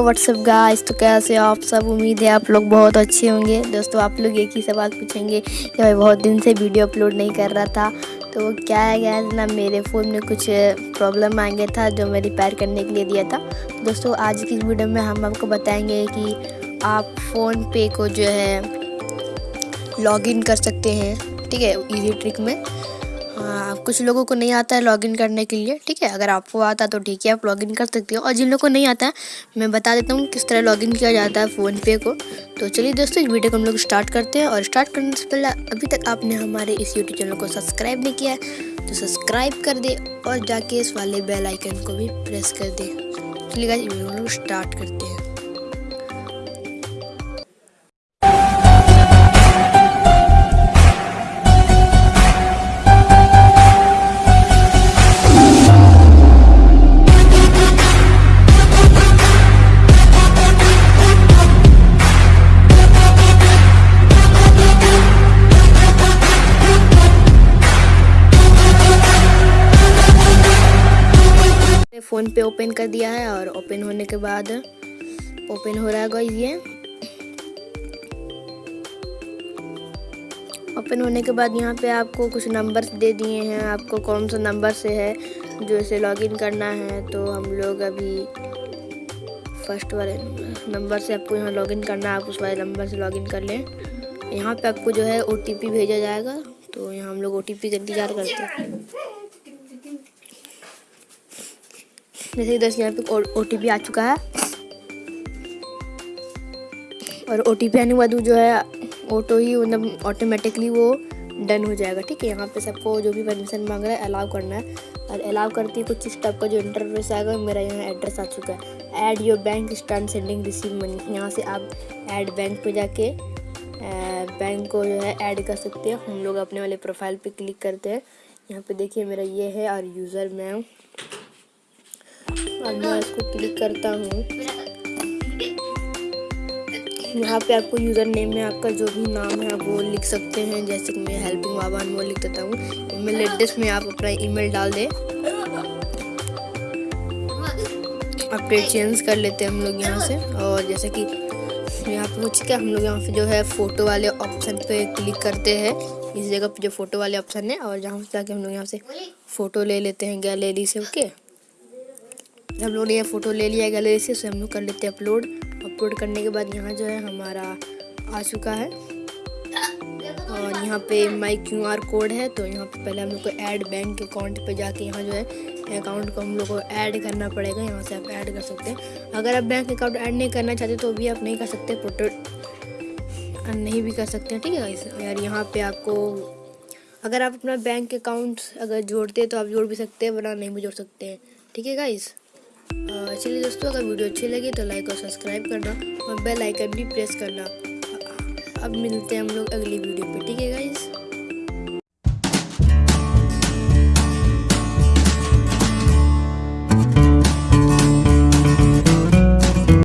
WhatsApp guys तो कैसे आप सब? उम्मीद है आप लोग बहुत अच्छे होंगे। दोस्तों, आप लोग एक ही सवाल पूछेंगे कि भाई बहुत दिन से वीडियो अपलोड नहीं कर रहा था। तो क्या है गया ना मेरे फ़ोन में कुछ प्रॉब्लम आ गया था जो मैं रिपेयर करने के लिए दिया था। दोस्तों, आज की वीडियो में हम आपको बताएँगे कि आप फ़ोन पे को जो है लॉगिन कर सकते हैं। ठीक है इजी ट्रिक में। हाँ कुछ लोगों को नहीं आता है लॉगिन करने के लिए, ठीक है? अगर आपको आता तो ठीक है, आप लॉगिन कर सकते हो। और जिन लोगों को नहीं आता है, मैं बता देता हूँ किस तरह लॉगिन किया जाता है फ़ोन पे को। तो चलिए दोस्तों, इस वीडियो को हम लोग स्टार्ट करते हैं। और स्टार्ट करने से पहले अभी तक आपने हमारे इस यूट्यूब चैनल को सब्सक्राइब नहीं किया है तो सब्सक्राइब कर दे और जाके इस वाले बेल आइकन को भी प्रेस कर दे। चलिए हम लोग स्टार्ट करते हैं। फ़ोन पे ओपन कर दिया है और ओपन होने के बाद ओपन हो रहा है ये। ओपन होने के बाद यहाँ पे आपको कुछ नंबर्स दे दिए हैं। आपको कौन सा नंबर से है जो इसे लॉगिन करना है तो हम लोग अभी फ़र्स्ट वाले नंबर से आपको यहाँ लॉगिन करना है। आप उस वाले नंबर से लॉगिन कर लें। यहाँ पे आपको जो है ओटीपी भेजा जाएगा तो यहाँ हम लोग ओ का इंतज़ार करते हैं। जैसे कि दोस्त यहाँ पे ओ टी आ चुका है। और ओ टी आने के बाद जो है ऑटो ही मतलब ऑटोमेटिकली वो डन हो जाएगा। ठीक है, यहाँ पे सबको जो भी परमिशन मांग रहा है अलाउ करना है। और अलाउ करती है कुछ स्टेप का जो इंटरफेस आएगा, मेरा यहाँ एड्रेस आ चुका है। Add your bank stand sending receive money यहाँ से आप ऐड बैंक पे जाके बैंक को जो है ऐड कर सकते हैं। हम लोग अपने वाले प्रोफ़ाइल पे क्लिक करते हैं। यहाँ पे देखिए मेरा ये है और यूज़र मैं अब मैं इसको क्लिक करता हूँ। यहाँ पे आपको यूज़र नेम में आपका जो भी नाम है वो लिख सकते हैं। जैसे कि मैं हेल्पिंग बाबा वो लिख देता हूँ। ईमेल एड्रेस में आप अपना ईमेल डाल दें। अपडेट चेंज कर लेते हैं हम लोग यहाँ से। और जैसे कि यहाँ पे कुछ क्या हम लोग यहाँ पे जो है फ़ोटो वाले ऑप्शन पे क्लिक करते हैं। इस जगह पे जो फ़ोटो वाले ऑप्शन है, और जहाँ से जाके हम लोग यहाँ से फ़ोटो ले लेते हैं गैलरी से ओके हम लोग ने ये फ़ोटो ले लिया गैलरी से, उसे हम लोग कर लेते हैं अपलोड। अपलोड करने के बाद यहाँ जो है हमारा आ चुका है। और यहाँ पे माई क्यू आर कोड है तो यहाँ पे पहले हम लोग को ऐड बैंक अकाउंट पे जाके यहाँ जो है अकाउंट को हम लोग को ऐड करना पड़ेगा। यहाँ से आप ऐड कर सकते हैं। अगर आप बैंक अकाउंट ऐड नहीं करना चाहते तो भी आप नहीं कर सकते फ़ोटो नहीं भी कर सकते हैं, ठीक है यार यहाँ पे आपको अगर आप अपना बैंक अकाउंट अगर जोड़ते हैं तो आप जोड़ भी सकते हैं, वरना नहीं भी जोड़ सकते हैं, ठीक है गाइस चलिए दोस्तों, अगर वीडियो अच्छी लगी तो लाइक और सब्सक्राइब करना और बेल आइकन भी प्रेस करना। अब मिलते हैं हम लोग अगली वीडियो पे, ठीक है गाइज़